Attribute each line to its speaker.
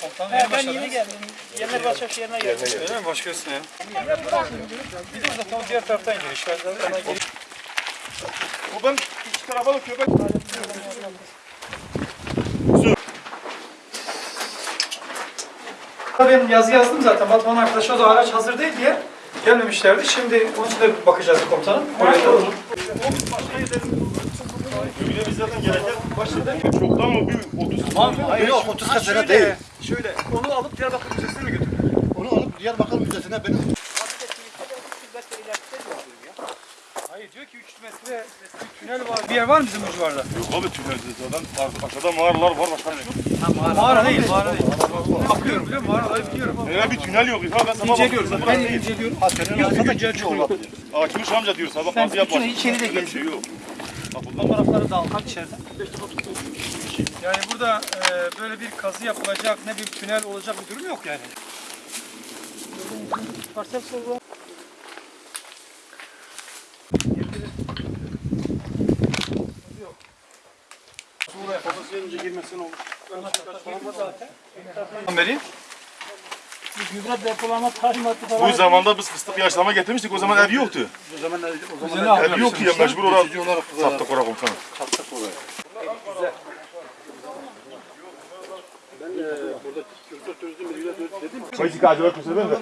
Speaker 1: Komutanım
Speaker 2: He, ben yeni geldim. Yener Başakşehir yerine geldim.
Speaker 1: Öyle mi başkasına ya? Bir de zaten o diğer taraftan giriş var. Ona giriş.
Speaker 3: O ben iki tarafa da köpek.
Speaker 1: Ben yazı yazdım zaten. Batman arkadaş o da araç hazır değil diye gelmemişlerdi. Şimdi onun için de bakacağız komutanım. Oraya da
Speaker 3: Öyle biz zaten gereken başladı. Çoktan mı bir 30
Speaker 4: Hayır yok 30 kat sene değil.
Speaker 1: Şöyle onu alıp Diyarbakır Müzesi'ne mi götürdün?
Speaker 4: Onu alıp Diyarbakır Müzesi'ne benim
Speaker 1: Hayır diyor ki 3 metre bir tünel var. Bir yer var mı bizim bu civarda?
Speaker 3: Yok abi tünelde zaten ar- aşağıda mağaralar var başka şey yok.
Speaker 1: Mağara değil, mağara değil. Bakıyorum biliyor musun? Mağaraları biliyorum.
Speaker 3: Öyle bir tünel yok. Ha ben sabah
Speaker 1: İnceliyorum.
Speaker 3: baktım,
Speaker 1: Ben
Speaker 3: burası
Speaker 1: de
Speaker 3: değil.
Speaker 1: inceliyorum.
Speaker 4: Arkada ciddi olabilir.
Speaker 3: Açmış amca diyor sabah
Speaker 2: Ben
Speaker 3: bazı yapar.
Speaker 2: bütün içeri de
Speaker 3: Öyle bir şey yok. Bak bundan
Speaker 2: tarafları da almak içeriden.
Speaker 1: Yani burada e, böyle bir kazı yapılacak, ne bir tünel olacak bir durum yok yani.
Speaker 2: Parsel sorgu.
Speaker 1: Vereyim.
Speaker 2: Gübre depolama talimatı
Speaker 3: Bu
Speaker 2: falan.
Speaker 3: zamanda biz fıstık yaşlama getirmiştik. O zaman ev yoktu.
Speaker 4: O zaman o
Speaker 1: Güzel
Speaker 4: zaman
Speaker 1: abi.
Speaker 3: Ev yoktu ya mecbur olarak sattık oraya komutanım.
Speaker 4: sattık oraya. Ben e, burada kültür turizm müdürüyle dedim.
Speaker 3: Acaba kusura ben de.